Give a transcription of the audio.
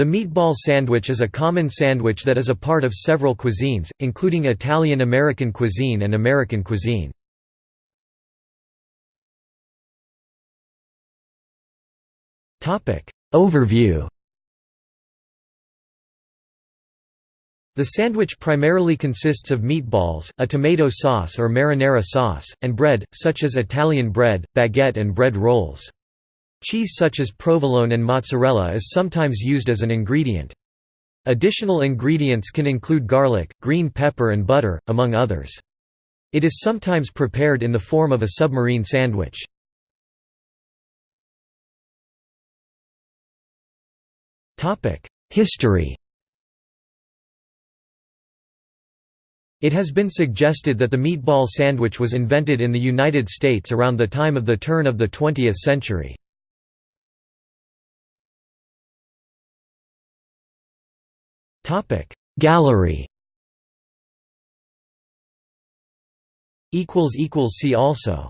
The meatball sandwich is a common sandwich that is a part of several cuisines, including Italian-American cuisine and American cuisine. Overview The sandwich primarily consists of meatballs, a tomato sauce or marinara sauce, and bread, such as Italian bread, baguette and bread rolls. Cheese such as provolone and mozzarella is sometimes used as an ingredient. Additional ingredients can include garlic, green pepper and butter, among others. It is sometimes prepared in the form of a submarine sandwich. History It has been suggested that the meatball sandwich was invented in the United States around the time of the turn of the 20th century. Gallery. See also